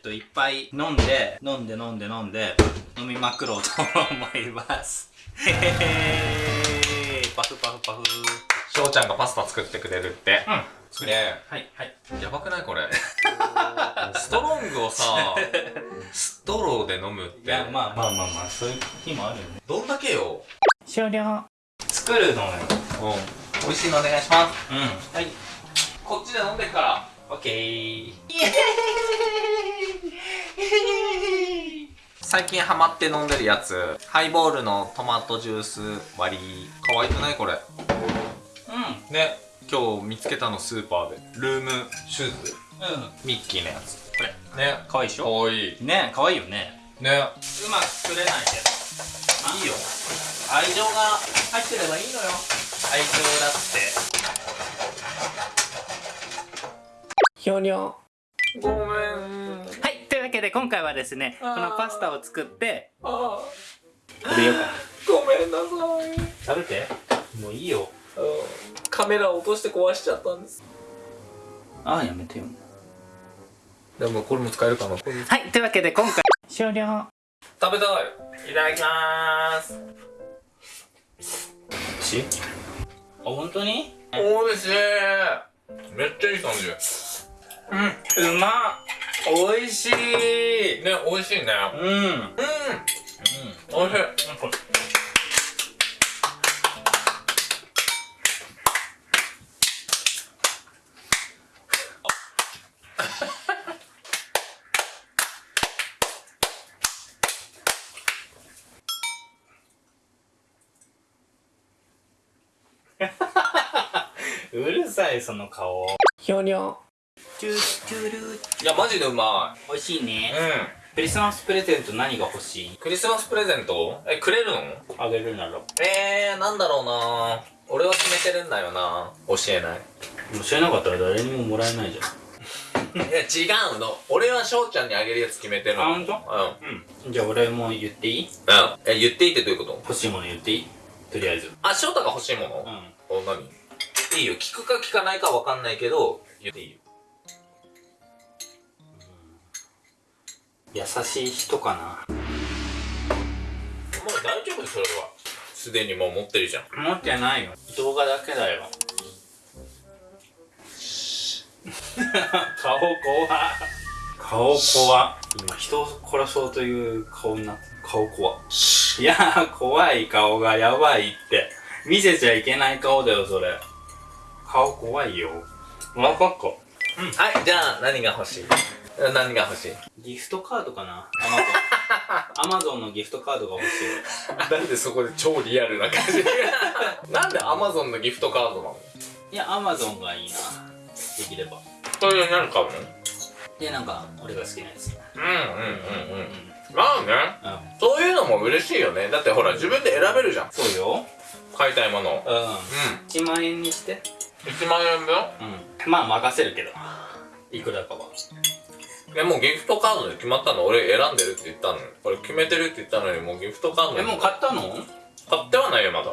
っといっぱい飲んで飲んで飲んで飲んで飲みまくろうと思います。へへへパフパフパフ。翔ちゃんがパスタ作ってくれるって。うん。すげえ。はいはい。やばくないこれ？ストロングをさストローで飲むって。いやまあまあまあまあそういう日もあるよね。どんだけよ？終了。作るのよ。うん。美味しいのお願いします。うん。はい。こっちで飲んでっから。オッケー最近ハマって飲んでるやつ。ハイボールのトマトジュース割り。可愛くないこれ？うん。ね。今日見つけたのスーパーで。ルームシューズ。うん。ミッキーのやつ。これ。ね。かわいいでしょ？可愛い。ね。可愛いよね。ね。うまく作れないけど。いいよ。愛情が入ってればいいのよ。愛情だって。ひょにょごめんわけで今回はですねこのパスタを作ってあ食べようか。ごめんなさい。食べて。もういいよ。カメラ落として壊しちゃったんです。ああやめてよ。でもこれも使えるかな。はいというわけで今回終了。食べたい。いただきまーすしあ本当に？おいしい。めっちゃいい感じ。うんうまっおいしい。ね美味しいね。うん。うん。うん。おいしい。う るさいその顔。ひょにょいやマジでうま美味しいね。いうん。クリスマスプレゼント何が欲しい？クリスマスプレゼント？えくれるのあげるなら。えー、なんだろうな。俺は決めてるんだよな。教えない。教えなかったら誰にももらえないじゃん。いや違うの。俺は翔ちゃんにあげるやつ決めてるの。あ本当うん。うん。じゃあ俺も言っていい？うん。え言っていいってどういうこと？欲しいもの言っていい？とりあえず。あ翔太が欲しいもの？うん。お何？いいよ。聞くか聞かないかわかんないけど言っていいよ優しい人かな。もう大丈夫それは。すでにもう持ってるじゃん。持ってないよ。動画だけだよ。顔怖。顔怖。今人を殺そうという顔になってる顔怖。いや怖い顔がやばいって。見せちゃいけない顔だよそれ。顔怖いよ。わか。っかはいじゃあ何が欲しい？何が欲しい？ギフトカードかな。アマゾン。アマゾンのギフトカードが欲しい。なんでそこで超リアルな感じ？なんでアマゾンのギフトカードなの？いやアマゾンがいいな。できれば。それで何買うの？でなんか俺が好きなやつ。うんうんうんううん。まあね。うん。そういうのも嬉しいよね。だってほら自分で選べるじゃん。そうよ。買いたいものを。うん。う1万円にして。ん1万円分？うん。まあ任せるけど。いくらかはえもうギフトカードで決まったの？俺選んでるって言ったの俺決めてるって言ったのにもうギフトカードえもう買ったの？買ってはないよまだ。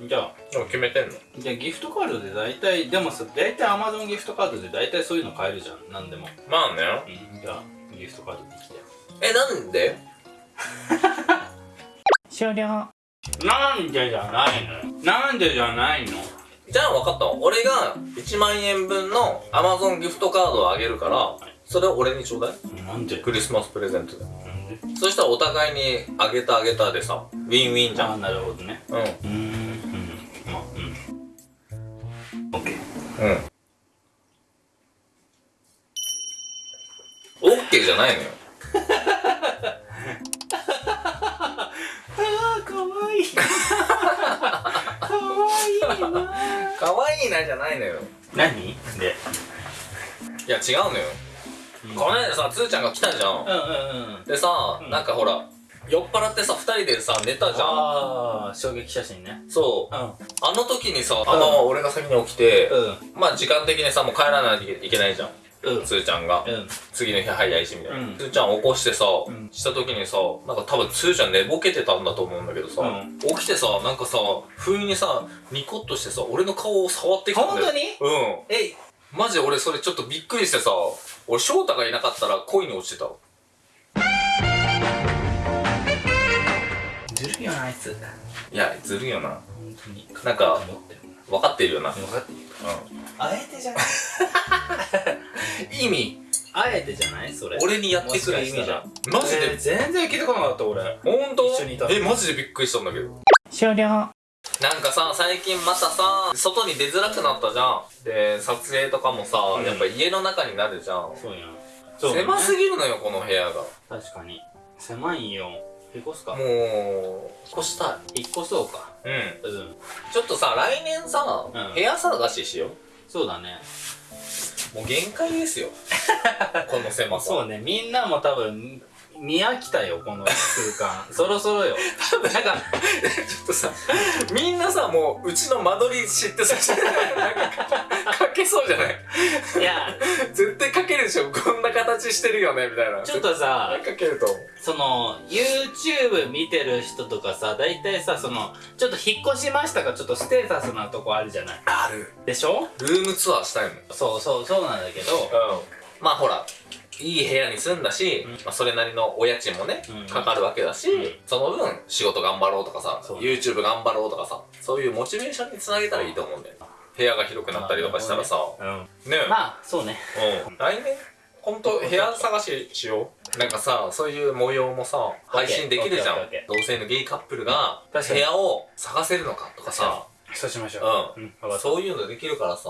うん。じゃあ。でも決めてんの。じゃあギフトカードで大体でもさ大体 Amazon ギフトカードで大体そういうの買えるじゃん。なんでも。まあね。うん。じゃあギフトカードできて。えなんで？終了。なんでじゃないのよ。なんでじゃないの？じゃあ分かったわ。俺が1万円分の Amazon ギフトカードをあげるからそれを俺にちょうだい。なんで？クリスマスプレゼントで。そしたらお互いにあげたあげたでさウィンウィンじゃん。ああなるほどね。うん。うーんうん。まあうん。オッケーうん。オッケーじゃないのよ。あーかわいい。かわいいな。可愛いなじゃないのよ。何？で。いや違うのよ、この間さつーちゃんが来たじゃん。うんうんうん。でさ、うん。なんかほら酔っ払ってさ2人でさ寝たじゃん。ああ衝撃写真ね。そう。うん。あの時にさあまあまあ俺が先に起きて、うん。まあ時間的にさもう帰らないといけないじゃん。うん。つーちゃんが、うん。次の日早いしみたいな、うん。つーちゃん起こしてさ、ん。した時にさなんか多分つーちゃん寝ぼけてたんだと思うんだけどさ、うん。起きてさなんかさ不意にさニコッとしてさ俺の顔を触ってきたんだよ。本当に？うん。えマジ俺それちょっとびっくりしてさ俺翔太がいなかったら恋に落ちてたわ。ずるいよなあいつ。いやずるいよな。本当に。なんか思ってる分かってるよな、分かってる。うあえてじゃない。ん、意味。あえてじゃない？それ。俺にやってくる意味じゃん。マジで、えー全然聞いてこなかった俺。ほんと一緒にいたの。えマジでびっくりしたんだけど。終了なんかさ最近またさ外に出づらくなったじゃん。で撮影とかもさ、うん。やっぱ家の中になるじゃん、そうやん。狭すぎるのよこの部屋が。確かに。狭いよ。引っ越すか。もう越した引っ越そうか。いうん。うん。ちょっとさ来年さ、うん。部屋探ししよそうだね。うもう限界ですよ。この狭さ。そうね。みんなも多分見飽きたよこの空間。そろそろよ。なんかちょっとさみんなさもううちの間取り知ってさなんかかけそうじゃない？いや。絶対かけるでしょ。こんな形してるよねみたいな。ちょっとさかけるとその YouTube 見てる人とかさ大体さそのちょっと引っ越しましたがちょっとステータスなとこあるじゃない？ある。でしょ？ルームツアーしたいもん。そうそうそうなんだけど。うん。まあほらいい部屋に住んだし、うん。まあ、それなりのお家賃もね、うん。かかるわけだし、うん。その分仕事頑張ろうとかさ、YouTube 頑張ろうとかさそういうモチベーションにつなげたらいいと思うんだよ。部屋が広くなったりとかしたらさ、うん。ね。まあそうね。うん、来年？ほんと部屋探ししよう？なんかさそういう模様もさ配信できるじゃん。同性のゲイカップルが部屋を探せるのかとかさ。そうしましょう。ううんそういうのできるからさ。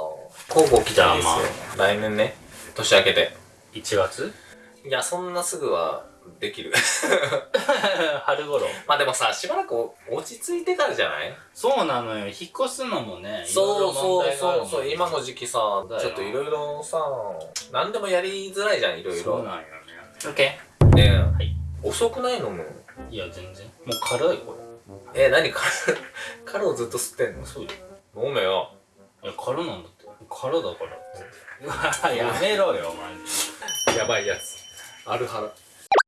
交互期待ですよ、来年ね。年明けて1月？いやそんなすぐはできる。春頃？まあでもさしばらく落ち着いてからじゃない？そうなのよ。引っ越すのもねそうそうそうそう今の時期さちょっといろいろさ何でもやりづらいじゃんいろいろそうなんよね。OK ねえ、はい。遅くないの？もいや全然。もう軽いこえ何カルカルをずっと吸ってんの？れそうよ。飲めよ。いや空なんだって。空だからって。やめろよマジやばいやつアルハラ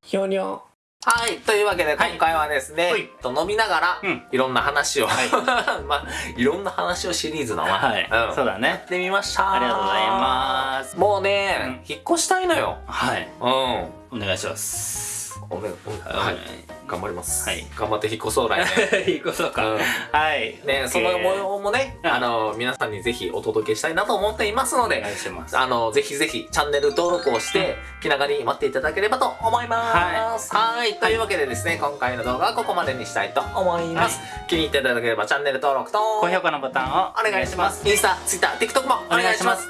ひょにょはい。というわけで、今回はですね、はいと飲みながら、うんいろんな話を、はい まあ、いろんな話をシリーズだな。はいうん。そうだねやってみました。ありがとうございますもうね、引っ越したいのよ。はいうん。お願いしますおめ、おはい。頑張ります。はい頑張って引っ越そう来年。いいことかうんはいね、その模様もね、うんあの、皆さんにぜひお届けしたいなと思っていますのおで、願いしますあの、ぜひぜひチャンネル登録をして、気長に待っていただければと思います。はい。というわけでですね、今回の動画はここまでにしたいと思います。気に入っていただければチャンネル登録と、高評価のボタンをお願いします。インスタ、ツイッター、TikTok もお願いします。